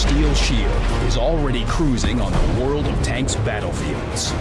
steel shield is already cruising on the World of Tanks battlefields.